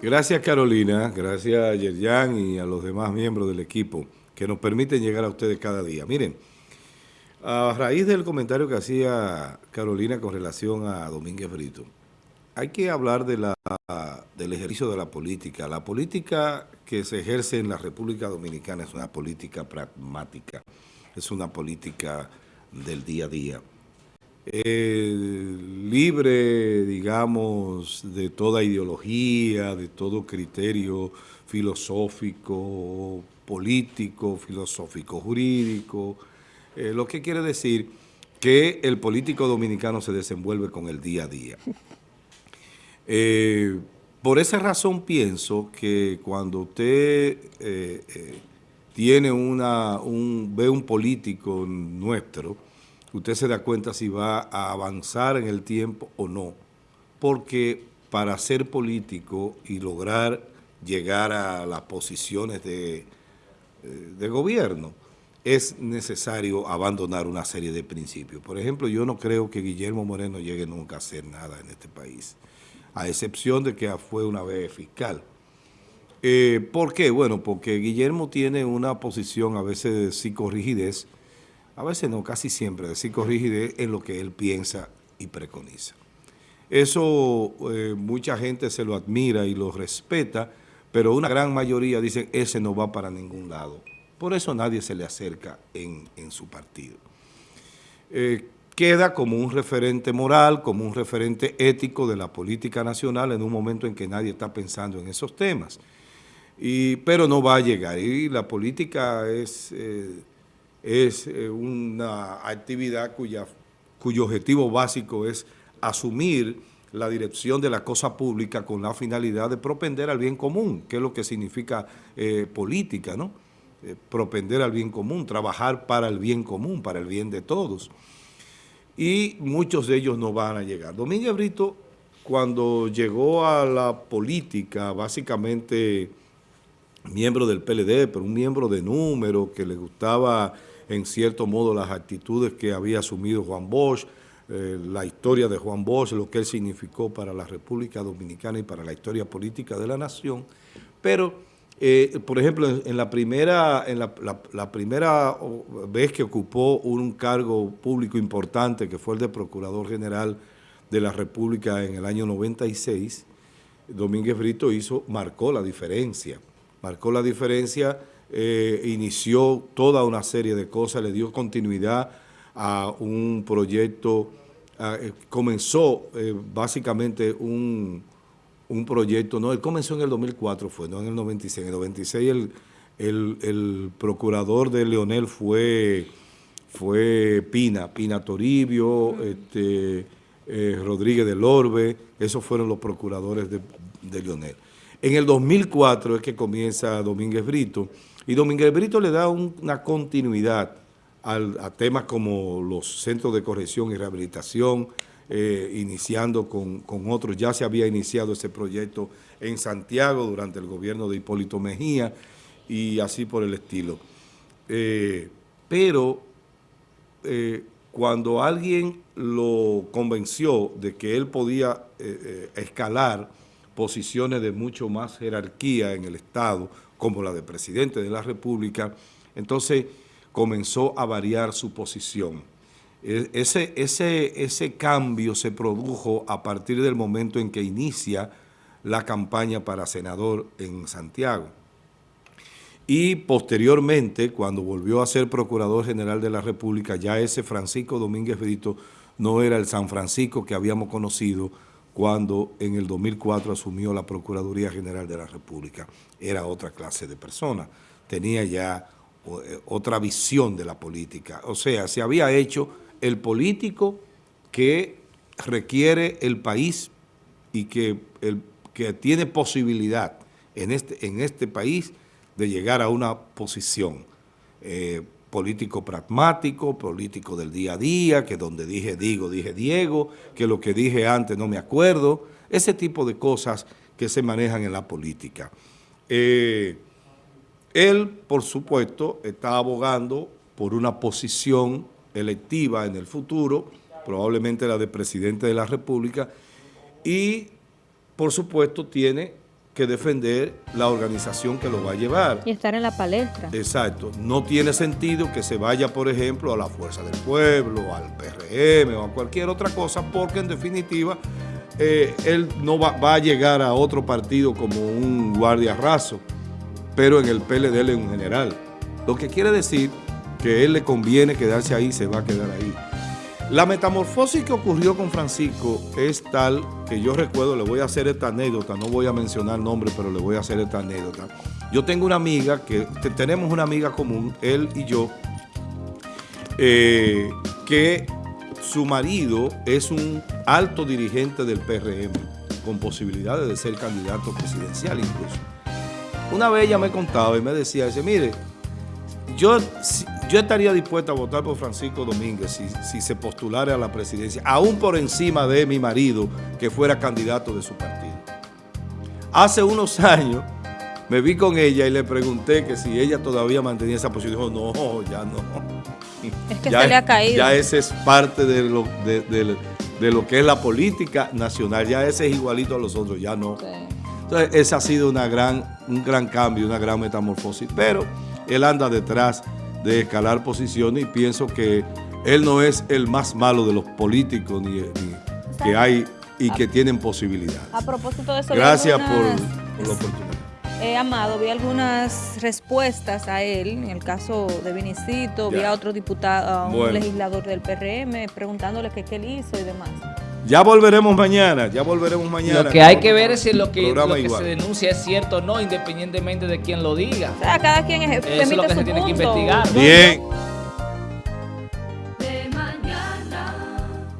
Gracias Carolina, gracias a Yerjan y a los demás miembros del equipo que nos permiten llegar a ustedes cada día. Miren, a raíz del comentario que hacía Carolina con relación a Domínguez Brito, hay que hablar de la, del ejercicio de la política. La política que se ejerce en la República Dominicana es una política pragmática, es una política del día a día. Eh, libre, digamos, de toda ideología, de todo criterio filosófico, político, filosófico, jurídico, eh, lo que quiere decir que el político dominicano se desenvuelve con el día a día. Eh, por esa razón pienso que cuando usted tiene una, un, ve un político nuestro, usted se da cuenta si va a avanzar en el tiempo o no. Porque para ser político y lograr llegar a las posiciones de, eh, de gobierno, es necesario abandonar una serie de principios. Por ejemplo, yo no creo que Guillermo Moreno llegue nunca a hacer nada en este país, a excepción de que fue una vez fiscal. Eh, ¿Por qué? Bueno, porque Guillermo tiene una posición a veces de psicorrigidez, a veces no, casi siempre, de psicorrigidez en lo que él piensa y preconiza. Eso eh, mucha gente se lo admira y lo respeta, pero una gran mayoría dice ese no va para ningún lado. Por eso nadie se le acerca en, su partido. Eh, queda como un referente moral, como un referente ético de la política nacional en un momento en que nadie está pensando en esos temas. Y, pero no va a llegar. Y la política es... Eh, es eh, una actividad cuya, cuyo objetivo básico es asumir la dirección de la cosa pública con la finalidad de propender al bien común, que es lo que significa eh, política, ¿no? Eh, propender al bien común, trabajar para el bien común, para el bien de todos. Y muchos de ellos no van a llegar. Domínguez Brito, cuando llegó a la política, básicamente miembro del PLD, pero un miembro de número que le gustaba en cierto modo las actitudes que había asumido Juan Bosch, eh, la historia de Juan Bosch, lo que él significó para la República Dominicana y para la historia política de la nación. Pero, eh, por ejemplo, en, la primera, en la, primera vez que ocupó un cargo público importante, que fue el de Procurador General de la República en el año 96, Domínguez Brito hizo, marcó la diferencia marcó la diferencia, eh, inició toda una serie de cosas, le dio continuidad a un proyecto, eh, comenzó eh, básicamente un, proyecto, no, él comenzó en el 2004, fue, no en el 96, en el 96 el, el, procurador de Leonel fue, fue Pina, Pina Toribio, este, Rodríguez del Orbe, esos fueron los procuradores de, de Leonel. En el 2004 es que comienza Domínguez Brito, y Domínguez Brito le da una continuidad a temas como los centros de corrección y rehabilitación, eh, iniciando con, otros. Ya se había iniciado ese proyecto en Santiago durante el gobierno de Hipólito Mejía y así por el estilo. Eh, pero eh, cuando alguien lo convenció de que él podía escalar posiciones de mucho más jerarquía en el Estado, como la de presidente de la República, entonces comenzó a variar su posición. E, ese, ese, ese cambio se produjo a partir del momento en que inicia la campaña para senador en Santiago. Y posteriormente, cuando volvió a ser Procurador General de la República, ya ese Francisco Domínguez Brito no era el San Francisco que habíamos conocido, cuando en el 2004 asumió la Procuraduría General de la República. Era otra clase de persona, tenía ya eh, otra visión de la política. O sea, se había hecho el político que requiere el país y que, el, que tiene posibilidad en este, en este país de llegar a una posición eh, político pragmático, político del día a día, que donde dije digo, dije Diego, que lo que dije antes no me acuerdo, ese tipo de cosas que se manejan en la política. Eh, él, por supuesto, está abogando por una posición electiva en el futuro, probablemente la de presidente de la República, y por supuesto tiene que defender la organización que lo va a llevar. Y estar en la palestra. Exacto. No tiene sentido que se vaya, por ejemplo, a la Fuerza del Pueblo, al PRM o a cualquier otra cosa, porque en definitiva eh, él no va, va, a llegar a otro partido como un guardia raso, pero en el PLD en general. Lo que quiere decir que a él le conviene quedarse ahí, se va a quedar ahí. La metamorfosis que ocurrió con Francisco es tal que yo recuerdo, le voy a hacer esta anécdota, no voy a mencionar nombre, pero le voy a hacer esta anécdota. Yo tengo una amiga, que tenemos una amiga común, él y yo, eh, que su marido es un alto dirigente del PRM, con posibilidades de ser candidato presidencial incluso. Una vez ella me contaba y me decía, dice, mire, yo, yo estaría dispuesta a votar por Francisco Domínguez si, si, se postulara a la presidencia, aún por encima de mi marido, que fuera candidato de su partido. Hace unos años me vi con ella y le pregunté que si ella todavía mantenía esa posición. Dijo, no, ya no. Es que ya, se le ha caído. Ya ese es parte de lo, de, de, de lo que es la política nacional. Ya ese es igualito a los otros, ya no. Sí. Entonces, ese ha sido una gran, un gran cambio, una gran metamorfosis. Pero él anda detrás de escalar posiciones y pienso que él no es el más malo de los políticos ni, ni que hay y que tienen posibilidades. A propósito de eso, gracias algunas, por, por, la oportunidad. Eh, Amado, vi algunas respuestas a él, en el caso de Vinicito, ya. vi a otro diputado, a un bueno. legislador del PRM, preguntándole qué, qué él hizo y demás. Ya volveremos mañana, ya volveremos mañana. Lo que hay que ver es si lo que, lo que se denuncia es cierto o no, independientemente de quién lo diga. O sea, cada quien es, Eso es lo que se punto. tiene que investigar. Bien.